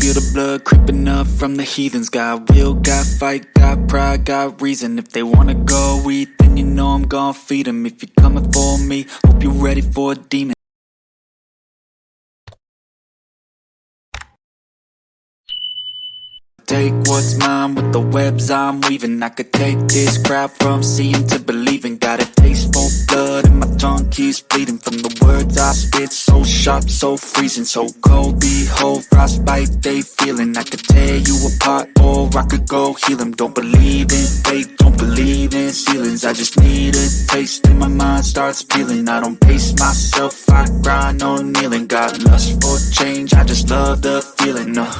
feel the blood creeping up from the heathens. Got will, got fight, got pride, got reason. If they wanna go eat, then you know I'm gon' feed them If you're coming for me, hope you're ready for a demon. Take what's mine with the webs I'm weaving. I could take this crowd from seeing to believing. Got a taste for blood tongue keeps bleeding From the words I spit, so sharp, so freezing So cold, behold, frostbite they feeling. I could tear you apart or I could go heal them Don't believe in fate, don't believe in ceilings. I just need a taste and my mind starts peeling. I don't pace myself, I grind on kneeling. Got lust for change, I just love the feeling uh.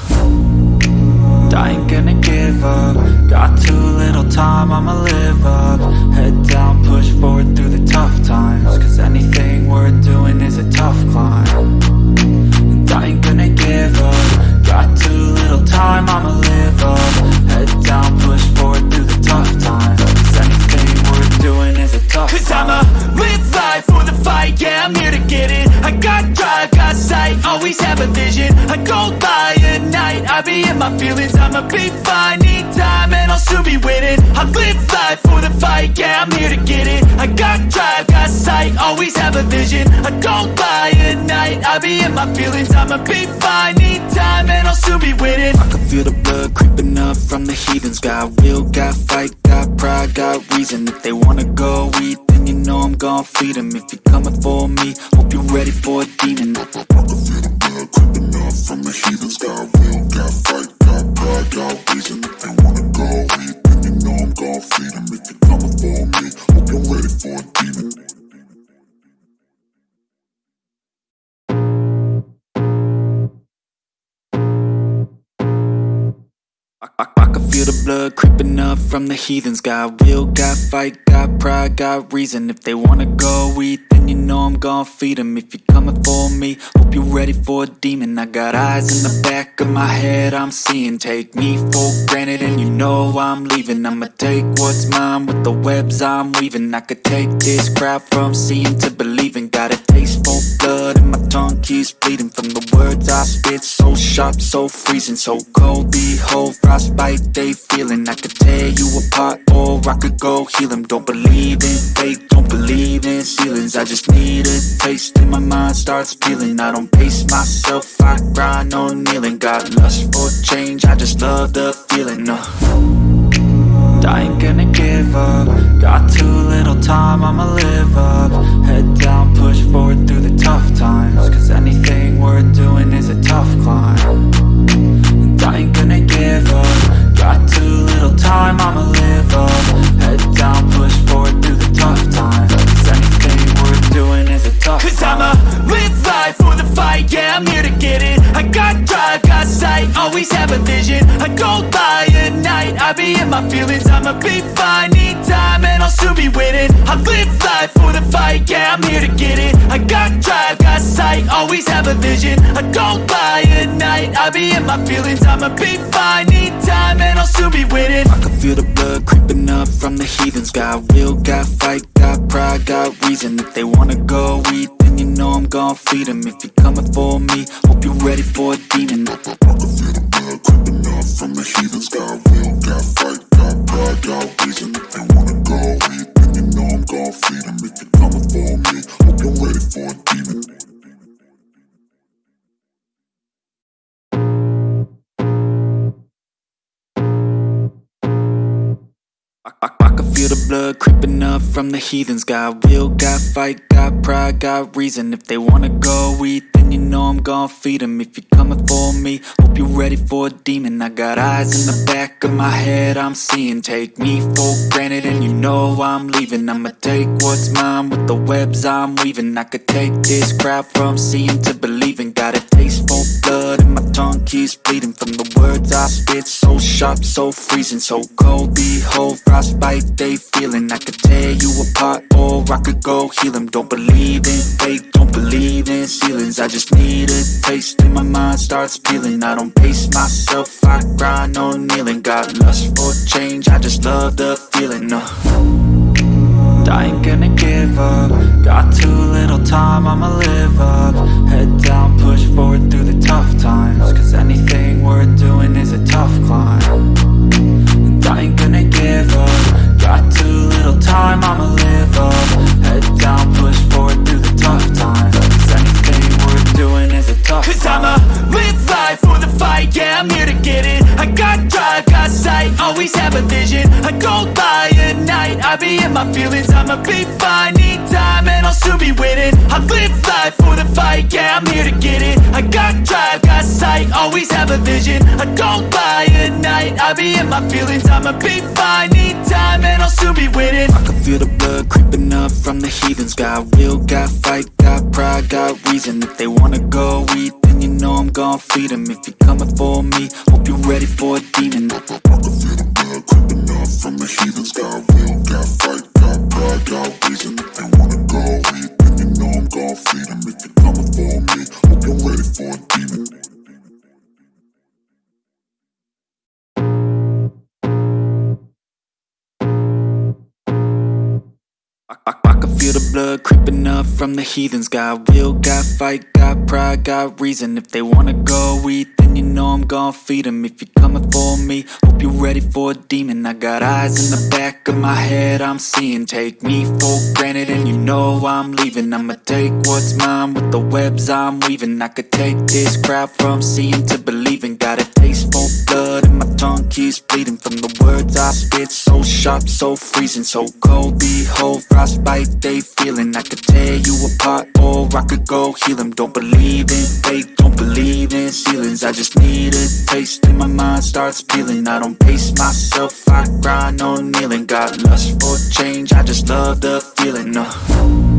I ain't gonna give up. Got too little time, I'ma live up. Head down, push forward through the tough times Cause anything worth doing is a tough climb. And I ain't gonna give up. Got too little time, I'ma live up. Head down, push forward through the tough times. Cause anything worth doing is a tough Cause I'ma live life for the fight, yeah, I'm here to get it. I got drive, got sight, always have a vision. I go by at night, I be in my feelings. I'ma be fine, need time, and I'll soon be winning. I live life for the fight, yeah, I'm here to get it. I got drive, got sight, always have a vision. I don't by at night, I be in my feelings. I'ma be fine, need time, and I'll soon be winning. I can feel the blood creeping up from the heathens. Got will, got fight, got pride, got reason. If they wanna go eat, then you know I'm gon' feed them If you're coming for me, hope you're ready for a demon. I can feel the blood creeping up from the heathens I, I, I can feel the blood creeping up from the heathens. Got will, got fight, got pride, got reason. If they wanna go eat, then you know I'm gon' feed them If you're coming for me, hope you're ready for a demon. I got eyes in the back of my head, I'm seeing. Take me for granted and you know I'm leaving. I'ma take what's mine with the webs I'm weaving. I could take this crowd from seeing to believing. Got a for blood and my tongue keeps bleeding From the words I spit, so sharp, so freezing So cold, behold, frostbite they feeling. I could tear you apart or I could go heal them Don't believe in fate, don't believe in ceilings I just need a taste and my mind starts peeling. I don't pace myself, I grind on kneeling. Got lust for change, I just love the feeling uh. I ain't gonna give up. Got too little time, I'ma live up. Head down, push forward my feelings I'ma be fine, need time, and I'll soon be winning. I live life for the fight, yeah, I'm here to get it. I got drive, got sight, always have a vision. I go by at night, I be in my feelings I'ma be fine, need time, and I'll soon be winning. I can feel the blood creeping up from the heathens. Got will, got fight, got pride, got reason. If they wanna go eat, then you know I'm gon' feed them If you're coming for me, hope you're ready for a demon. I can feel the blood creeping up from the heathens. Got blood creeping up from the heathens. Got will, got fight, got pride, got reason. If they wanna go eat, then you know I'm gon' feed them If you're coming for me, hope you're ready for a demon. I got eyes in the back of my head, I'm seeing. Take me for granted and you know I'm leaving. I'ma take what's mine with the webs I'm weaving. I could take this crowd from seeing to believing. Got a taste for blood and my tongue keeps bleeding From the I spit, so sharp, so freezing So cold, behold, frostbite they feeling. I could tear you apart or I could go heal them Don't believe in fate, don't believe in ceilings. I just need a taste and my mind starts peeling. I don't pace myself, I grind on kneeling. Got lust for change, I just love the feeling uh. I ain't gonna give up. Got too little time, I'ma live up. Head down, push forward through the tough times. Cause anything worth doing is a tough climb. And I ain't gonna give up. Got too little time, I'ma live up. Head down, push forward through the tough times. Cause anything worth doing is a tough Cause climb. I'ma live life for the fight, yeah I'm here to get it. I got drive, got sight, always have a vision. I don't be in my feelings, I'ma be fine. Need time and I'll soon be winning. I live life for the fight, yeah, I'm here to get it. I got drive, got sight, always have a vision. I don't lie at night, I be in my feelings. I'ma be fine, need time and I'll soon be winning. I can feel the blood creeping up from the heathens. Got will, got fight, got pride, got reason. If they wanna go eat, then you know I'm gon' feed them If you're coming for me, hope you're ready for a demon. Feel the blood creeping up from the heathens. Got will, got fight, got pride, got reason. If they wanna go eat, then you know I'm gon' feed them If you're coming for me, hope you're ready for a demon. I got eyes in the back of my head, I'm seeing. Take me for granted and you know I'm leaving. I'ma take what's mine with the webs I'm weaving. I could take this crowd from seeing to believing. Got a taste for blood keeps bleeding From the words I spit, so sharp, so freezing So cold, behold, frostbite they feeling. I could tear you apart or I could go heal them Don't believe in fate, don't believe in ceilings. I just need a taste and my mind starts peeling. I don't pace myself, I grind on kneeling. Got lust for change, I just love the feeling uh.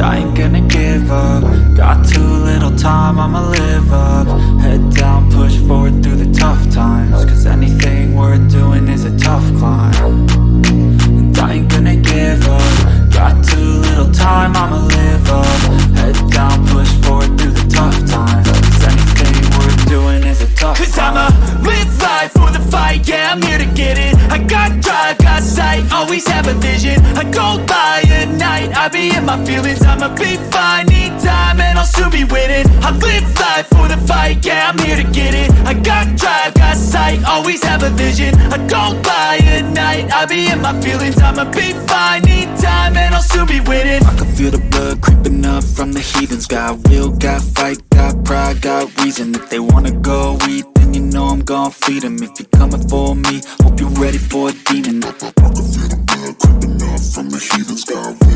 I ain't gonna give up. Got too little time, I'ma live up. Head down, push forward through the tough times. Cause anything worth doing is a tough climb. And I ain't gonna give up. Got too little time, I'ma live up. Head down, push forward through the tough times. Cause anything worth doing is a tough Cause climb. I'ma live life for the fight, yeah, I'm here to get it. I got drive, got sight, always have a vision. I go my feelings I'ma be fine, need time, and I'll soon be winning. I live life for the fight, yeah, I'm here to get it. I got drive, got sight, always have a vision. I don't lie at night, I be in my feelings I'ma be fine, need time, and I'll soon be winning. I can feel the blood creeping up from the heathens. Got will, got fight, got pride, got reason. If they wanna go eat, then you know I'm gon' feed them If you're coming for me, hope you're ready for a demon. I can feel the blood creeping up from the heathens. Got